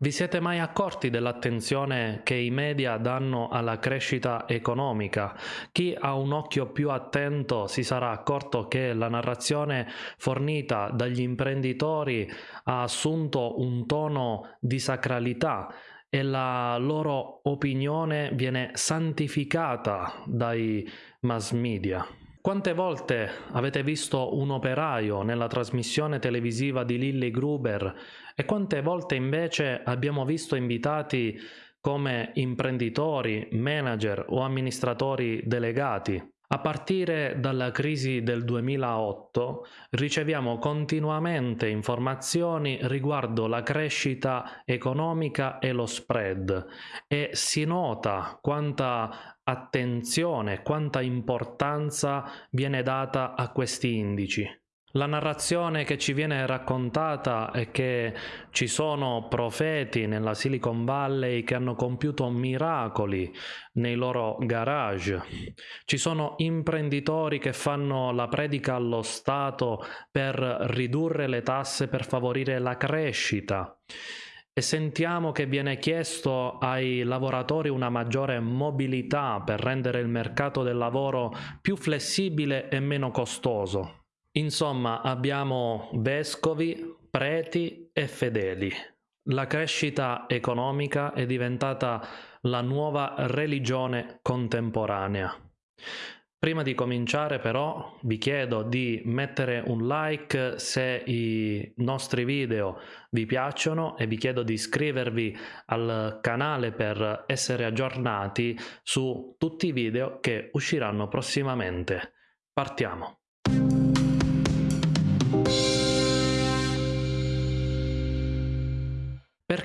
Vi siete mai accorti dell'attenzione che i media danno alla crescita economica? Chi ha un occhio più attento si sarà accorto che la narrazione fornita dagli imprenditori ha assunto un tono di sacralità e la loro opinione viene santificata dai mass media. Quante volte avete visto un operaio nella trasmissione televisiva di Lilly Gruber e quante volte invece abbiamo visto invitati come imprenditori, manager o amministratori delegati? A partire dalla crisi del 2008 riceviamo continuamente informazioni riguardo la crescita economica e lo spread e si nota quanta attenzione, quanta importanza viene data a questi indici. La narrazione che ci viene raccontata è che ci sono profeti nella Silicon Valley che hanno compiuto miracoli nei loro garage. Ci sono imprenditori che fanno la predica allo Stato per ridurre le tasse per favorire la crescita e sentiamo che viene chiesto ai lavoratori una maggiore mobilità per rendere il mercato del lavoro più flessibile e meno costoso. Insomma, abbiamo vescovi, preti e fedeli. La crescita economica è diventata la nuova religione contemporanea. Prima di cominciare però vi chiedo di mettere un like se i nostri video vi piacciono e vi chiedo di iscrivervi al canale per essere aggiornati su tutti i video che usciranno prossimamente. Partiamo!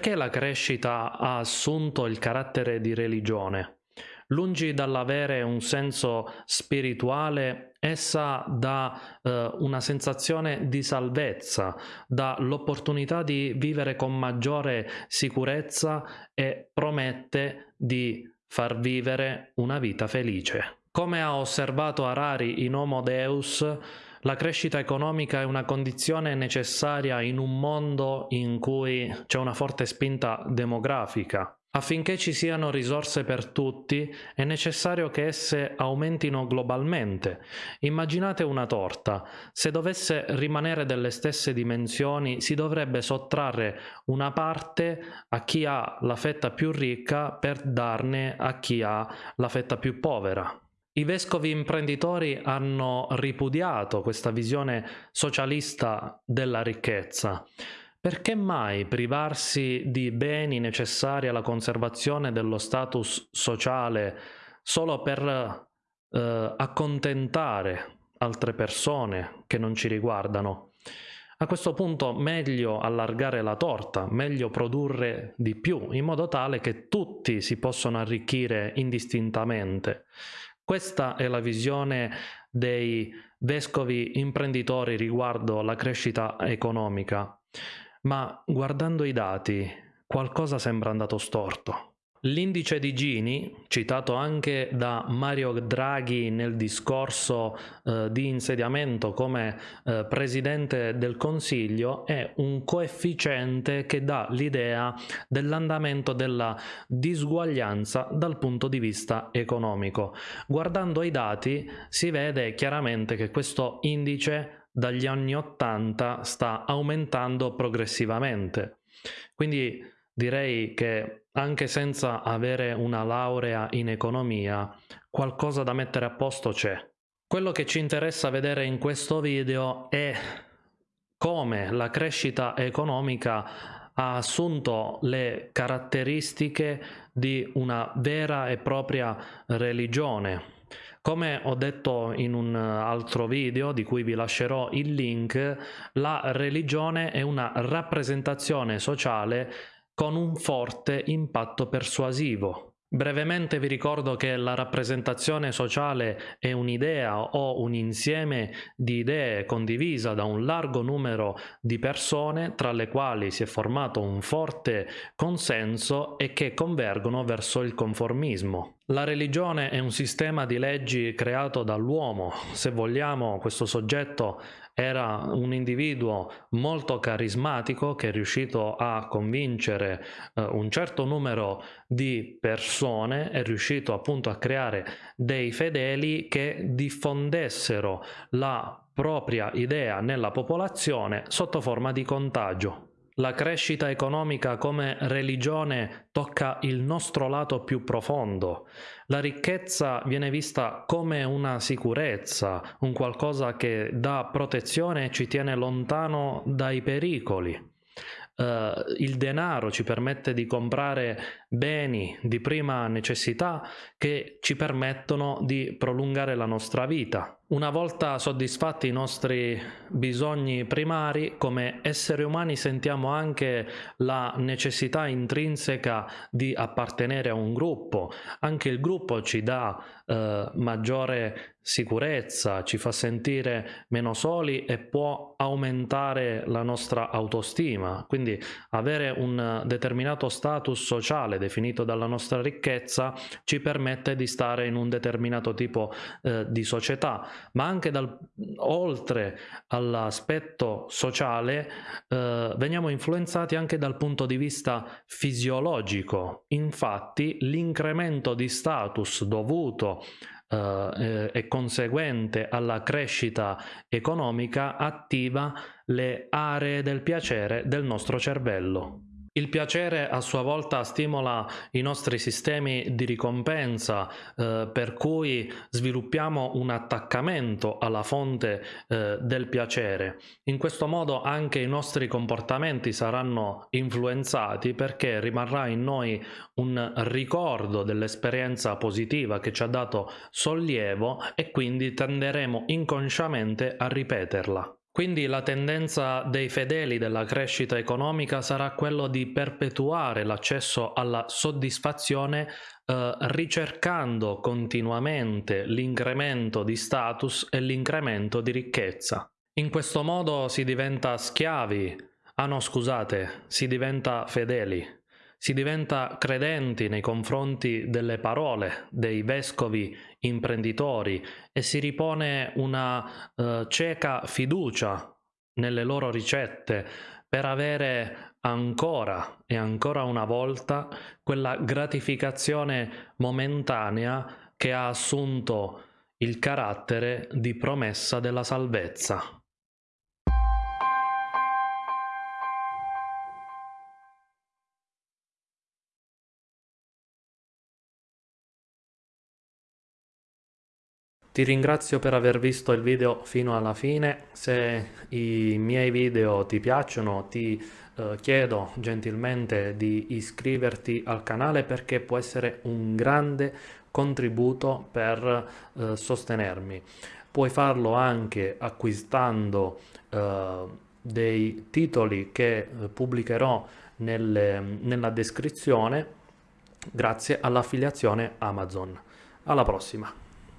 Perché la crescita ha assunto il carattere di religione? Lungi dall'avere un senso spirituale, essa dà eh, una sensazione di salvezza, dà l'opportunità di vivere con maggiore sicurezza e promette di far vivere una vita felice. Come ha osservato Harari in Homo Deus, la crescita economica è una condizione necessaria in un mondo in cui c'è una forte spinta demografica. Affinché ci siano risorse per tutti è necessario che esse aumentino globalmente. Immaginate una torta. Se dovesse rimanere delle stesse dimensioni si dovrebbe sottrarre una parte a chi ha la fetta più ricca per darne a chi ha la fetta più povera. I vescovi imprenditori hanno ripudiato questa visione socialista della ricchezza. Perché mai privarsi di beni necessari alla conservazione dello status sociale solo per eh, accontentare altre persone che non ci riguardano? A questo punto meglio allargare la torta, meglio produrre di più, in modo tale che tutti si possano arricchire indistintamente. Questa è la visione dei vescovi imprenditori riguardo la crescita economica. Ma guardando i dati, qualcosa sembra andato storto. L'indice di Gini, citato anche da Mario Draghi nel discorso eh, di insediamento come eh, Presidente del Consiglio, è un coefficiente che dà l'idea dell'andamento della disuguaglianza dal punto di vista economico. Guardando i dati si vede chiaramente che questo indice dagli anni 80 sta aumentando progressivamente. Quindi direi che anche senza avere una laurea in economia, qualcosa da mettere a posto c'è. Quello che ci interessa vedere in questo video è come la crescita economica ha assunto le caratteristiche di una vera e propria religione, come ho detto in un altro video di cui vi lascerò il link, la religione è una rappresentazione sociale con un forte impatto persuasivo. Brevemente vi ricordo che la rappresentazione sociale è un'idea o un insieme di idee condivisa da un largo numero di persone tra le quali si è formato un forte consenso e che convergono verso il conformismo. La religione è un sistema di leggi creato dall'uomo. Se vogliamo, questo soggetto era un individuo molto carismatico che è riuscito a convincere eh, un certo numero di persone, è riuscito appunto a creare dei fedeli che diffondessero la propria idea nella popolazione sotto forma di contagio. La crescita economica come religione tocca il nostro lato più profondo. La ricchezza viene vista come una sicurezza, un qualcosa che dà protezione e ci tiene lontano dai pericoli. Uh, il denaro ci permette di comprare beni di prima necessità che ci permettono di prolungare la nostra vita. Una volta soddisfatti i nostri bisogni primari, come esseri umani sentiamo anche la necessità intrinseca di appartenere a un gruppo. Anche il gruppo ci dà eh, maggiore sicurezza, ci fa sentire meno soli e può aumentare la nostra autostima. Quindi avere un determinato status sociale definito dalla nostra ricchezza ci permette di stare in un determinato tipo eh, di società ma anche dal, oltre all'aspetto sociale eh, veniamo influenzati anche dal punto di vista fisiologico. Infatti l'incremento di status dovuto eh, e conseguente alla crescita economica attiva le aree del piacere del nostro cervello. Il piacere a sua volta stimola i nostri sistemi di ricompensa eh, per cui sviluppiamo un attaccamento alla fonte eh, del piacere. In questo modo anche i nostri comportamenti saranno influenzati perché rimarrà in noi un ricordo dell'esperienza positiva che ci ha dato sollievo e quindi tenderemo inconsciamente a ripeterla. Quindi la tendenza dei fedeli della crescita economica sarà quello di perpetuare l'accesso alla soddisfazione eh, ricercando continuamente l'incremento di status e l'incremento di ricchezza. In questo modo si diventa schiavi, ah no scusate, si diventa fedeli si diventa credenti nei confronti delle parole dei vescovi imprenditori e si ripone una uh, cieca fiducia nelle loro ricette per avere ancora e ancora una volta quella gratificazione momentanea che ha assunto il carattere di promessa della salvezza. Ti ringrazio per aver visto il video fino alla fine, se i miei video ti piacciono ti eh, chiedo gentilmente di iscriverti al canale perché può essere un grande contributo per eh, sostenermi. Puoi farlo anche acquistando eh, dei titoli che eh, pubblicherò nelle, nella descrizione grazie all'affiliazione Amazon. Alla prossima!